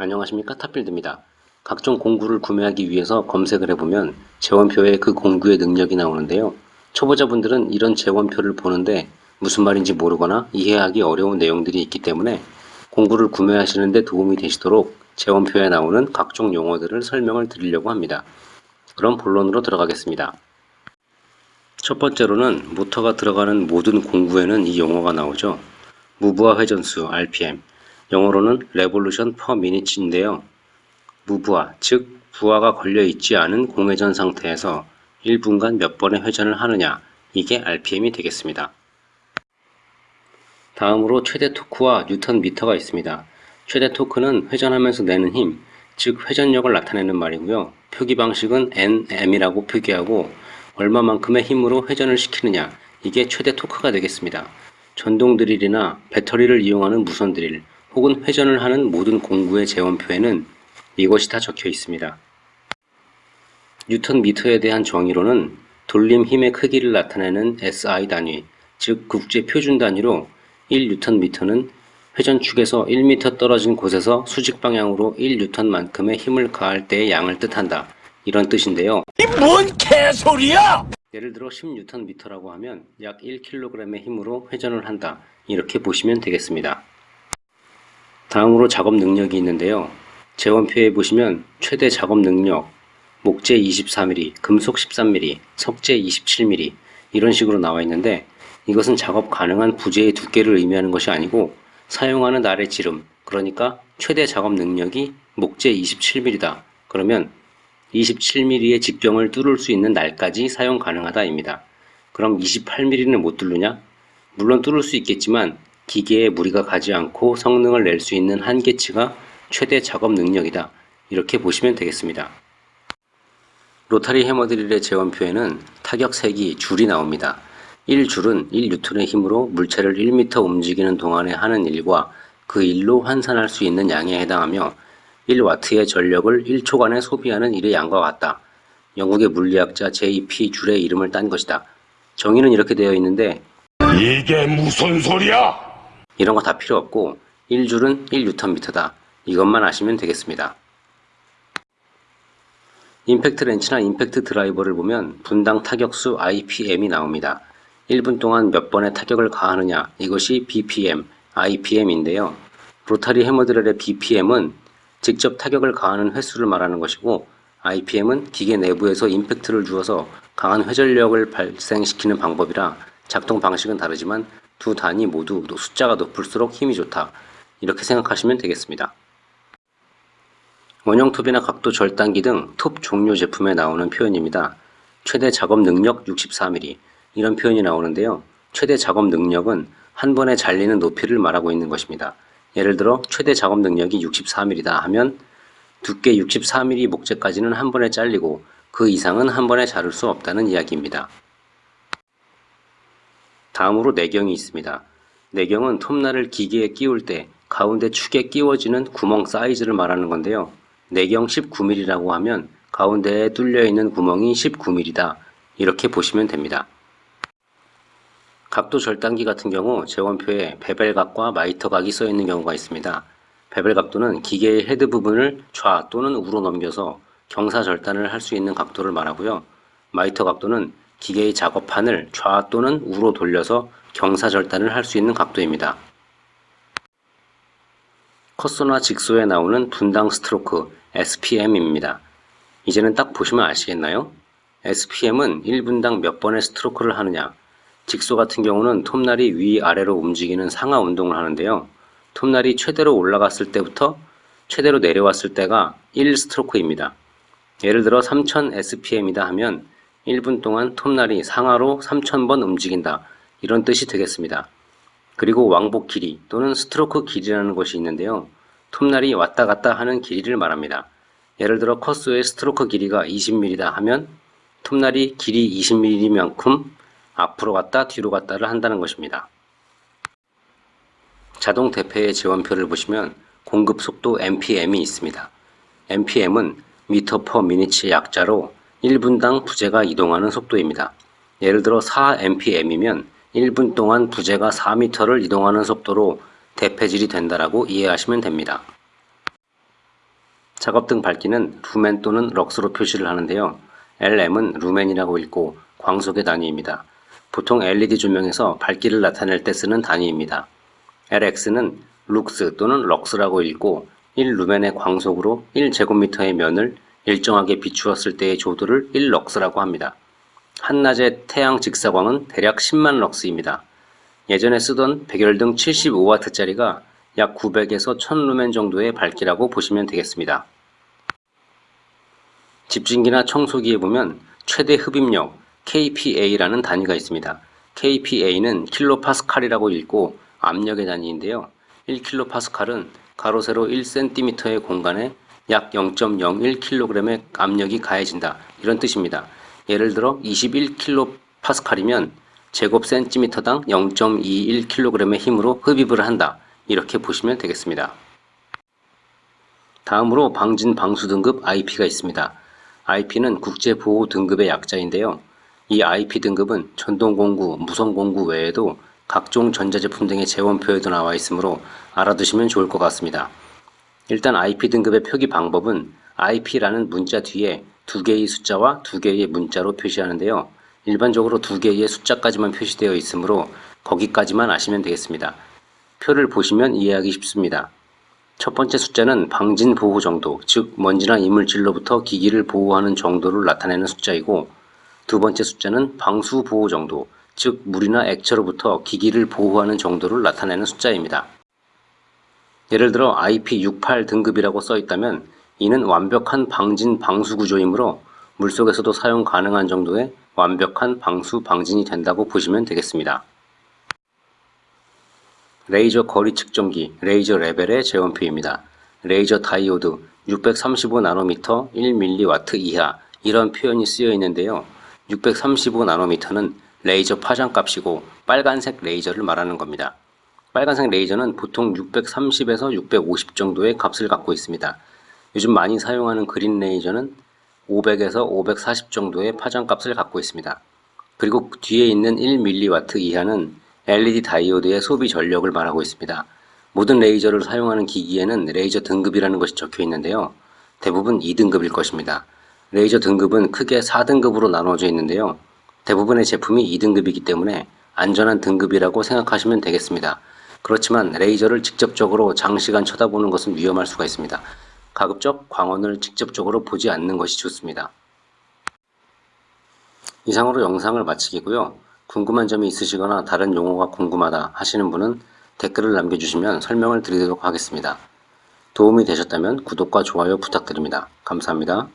안녕하십니까 탑필드입니다. 각종 공구를 구매하기 위해서 검색을 해보면 재원표에 그 공구의 능력이 나오는데요. 초보자분들은 이런 재원표를 보는데 무슨 말인지 모르거나 이해하기 어려운 내용들이 있기 때문에 공구를 구매하시는데 도움이 되시도록 재원표에 나오는 각종 용어들을 설명을 드리려고 합니다. 그럼 본론으로 들어가겠습니다. 첫 번째로는 모터가 들어가는 모든 공구에는 이 용어가 나오죠. 무브화 회전수 RPM, 영어로는 Revolution per Minute인데요. 무부하, 즉 부하가 걸려 있지 않은 공회전 상태에서 1분간 몇 번의 회전을 하느냐, 이게 RPM이 되겠습니다. 다음으로 최대 토크와 뉴턴 미터가 있습니다. 최대 토크는 회전하면서 내는 힘, 즉 회전력을 나타내는 말이고요. 표기 방식은 NM이라고 표기하고 얼마만큼의 힘으로 회전을 시키느냐, 이게 최대 토크가 되겠습니다. 전동 드릴이나 배터리를 이용하는 무선 드릴, 혹은 회전을 하는 모든 공구의 재원표에는 이것이 다 적혀 있습니다. 뉴턴 미터에 대한 정의로는 돌림 힘의 크기를 나타내는 SI 단위, 즉 국제 표준 단위로 1뉴턴 미터는 회전축에서 1m 떨어진 곳에서 수직 방향으로 1뉴턴만큼의 힘을 가할 때의 양을 뜻한다. 이런 뜻인데요. 이 뭔 개소리야! 예를 들어 10뉴턴 미터라고 하면 약 1kg의 힘으로 회전을 한다. 이렇게 보시면 되겠습니다. 다음으로 작업 능력이 있는데요. 재원표에 보시면 최대 작업 능력, 목재 24mm, 금속 13mm, 석재 27mm 이런 식으로 나와 있는데 이것은 작업 가능한 부재의 두께를 의미하는 것이 아니고 사용하는 날의 지름, 그러니까 최대 작업 능력이 목재 27mm다. 그러면 27mm의 직경을 뚫을 수 있는 날까지 사용 가능하다입니다. 그럼 28mm는 못 뚫느냐? 물론 뚫을 수 있겠지만 기계에 무리가 가지 않고 성능을 낼 수 있는 한계치가 최대 작업 능력이다. 이렇게 보시면 되겠습니다. 로타리 해머드릴의 재원표에는 타격 색이 줄이 나옵니다. 1줄은 1뉴턴의 힘으로 물체를 1m 움직이는 동안에 하는 일과 그 일로 환산할 수 있는 양에 해당하며 1와트의 전력을 1초간에 소비하는 일의 양과 같다. 영국의 물리학자 J.P. 줄의 이름을 딴 것이다. 정의는 이렇게 되어 있는데 이게 무슨 소리야? 이런 거 다 필요 없고 1줄은 1뉴턴미터다. 이것만 아시면 되겠습니다. 임팩트 렌치나 임팩트 드라이버를 보면 분당 타격수 IPM이 나옵니다. 1분 동안 몇 번의 타격을 가하느냐 이것이 BPM, IPM인데요. 로타리 해머드렐의 BPM은 직접 타격을 가하는 횟수를 말하는 것이고 IPM은 기계 내부에서 임팩트를 주어서 강한 회전력을 발생시키는 방법이라 작동 방식은 다르지만 두 단위 모두 숫자가 높을수록 힘이 좋다. 이렇게 생각하시면 되겠습니다. 원형 톱이나 각도 절단기 등 톱 종류 제품에 나오는 표현입니다. 최대 작업 능력 64mm 이런 표현이 나오는데요. 최대 작업 능력은 한 번에 잘리는 높이를 말하고 있는 것입니다. 예를 들어 최대 작업 능력이 64mm다 하면 두께 64mm 목재까지는 한 번에 잘리고 그 이상은 한 번에 자를 수 없다는 이야기입니다. 다음으로 내경이 있습니다. 내경은 톱날을 기계에 끼울 때 가운데 축에 끼워지는 구멍 사이즈를 말하는 건데요. 내경 19mm라고 하면 가운데에 뚫려 있는 구멍이 19mm다. 이렇게 보시면 됩니다. 각도 절단기 같은 경우 제원표에 베벨각과 마이터각이 써 있는 경우가 있습니다. 베벨 각도는 기계의 헤드 부분을 좌 또는 우로 넘겨서 경사 절단을 할 수 있는 각도를 말하고요. 마이터 각도는 기계의 작업판을 좌 또는 우로 돌려서 경사 절단을 할 수 있는 각도입니다. cut saw나 jigsaw에 나오는 분당 스트로크 SPM입니다. 이제는 딱 보시면 아시겠나요? SPM은 1분당 몇 번의 스트로크를 하느냐 직소 같은 경우는 톱날이 위아래로 움직이는 상하 운동을 하는데요. 톱날이 최대로 올라갔을 때부터 최대로 내려왔을 때가 1스트로크입니다. 예를 들어 3000 SPM이다 하면 1분 동안 톱날이 상하로 3000번 움직인다. 이런 뜻이 되겠습니다. 그리고 왕복 길이 또는 스트로크 길이라는 것이 있는데요. 톱날이 왔다 갔다 하는 길이를 말합니다. 예를 들어 cut saw의 스트로크 길이가 20mm다 하면 톱날이 길이 20mm만큼 앞으로 갔다 뒤로 갔다를 한다는 것입니다. 자동 대패의 제원표를 보시면 공급 속도 MPM이 있습니다. MPM은 meter per minute의 약자로 1분당 부재가 이동하는 속도입니다. 예를 들어 4mpm이면 1분 동안 부재가 4m를 이동하는 속도로 대패질이 된다라고 이해하시면 됩니다. 작업등 밝기는 루멘 또는 럭스로 표시를 하는데요. LM은 루멘이라고 읽고 광속의 단위입니다. 보통 LED 조명에서 밝기를 나타낼 때 쓰는 단위입니다. LX는 룩스 또는 럭스라고 읽고 1루멘의 광속으로 1제곱미터의 면을 일정하게 비추었을 때의 조도를 1럭스라고 합니다. 한낮의 태양 직사광은 대략 10만 럭스입니다. 예전에 쓰던 백열등 75W짜리가 약 900에서 1000루멘 정도의 밝기라고 보시면 되겠습니다. 집진기나 청소기에 보면 최대 흡입력 kPa라는 단위가 있습니다. kPa는 킬로파스칼이라고 읽고 압력의 단위인데요. 1킬로파스칼은 가로 세로 1cm의 공간에 약 0.01kg의 압력이 가해진다. 이런 뜻입니다. 예를 들어 21킬로파스칼이면 제곱 센티미터당 0.21kg의 힘으로 흡입을 한다. 이렇게 보시면 되겠습니다. 다음으로 방진 방수 등급 IP가 있습니다. IP는 국제 보호 등급의 약자인데요. 이 IP 등급은 전동공구, 무선공구 외에도 각종 전자제품 등의 재원표에도 나와 있으므로 알아두시면 좋을 것 같습니다. 일단 IP 등급의 표기 방법은 IP라는 문자 뒤에 두 개의 숫자와 두 개의 문자로 표시하는데요. 일반적으로 두 개의 숫자까지만 표시되어 있으므로 거기까지만 아시면 되겠습니다. 표를 보시면 이해하기 쉽습니다. 첫 번째 숫자는 방진 보호 정도, 즉 먼지나 이물질로부터 기기를 보호하는 정도를 나타내는 숫자이고 두 번째 숫자는 방수 보호 정도, 즉 물이나 액체로부터 기기를 보호하는 정도를 나타내는 숫자입니다. 예를 들어 IP68 등급이라고 써 있다면 이는 완벽한 방진 방수 구조이므로 물속에서도 사용 가능한 정도의 완벽한 방수 방진이 된다고 보시면 되겠습니다. 레이저 거리 측정기, 레이저 레벨의 제원표입니다. 레이저 다이오드 635나노미터 1mW 이하 이런 표현이 쓰여 있는데요. 635나노미터는 레이저 파장 값이고 빨간색 레이저를 말하는 겁니다. 빨간색 레이저는 보통 630에서 650 정도의 값을 갖고 있습니다. 요즘 많이 사용하는 그린 레이저는 500에서 540 정도의 파장 값을 갖고 있습니다. 그리고 뒤에 있는 1mW 이하는 LED 다이오드의 소비 전력을 말하고 있습니다. 모든 레이저를 사용하는 기기에는 레이저 등급이라는 것이 적혀 있는데요. 대부분 2등급일 것입니다. 레이저 등급은 크게 4등급으로 나눠져 있는데요. 대부분의 제품이 2등급이기 때문에 안전한 등급이라고 생각하시면 되겠습니다. 그렇지만 레이저를 직접적으로 장시간 쳐다보는 것은 위험할 수가 있습니다. 가급적 광원을 직접적으로 보지 않는 것이 좋습니다. 이상으로 영상을 마치겠고요. 궁금한 점이 있으시거나 다른 용어가 궁금하다 하시는 분은 댓글을 남겨주시면 설명을 드리도록 하겠습니다. 도움이 되셨다면 구독과 좋아요 부탁드립니다. 감사합니다.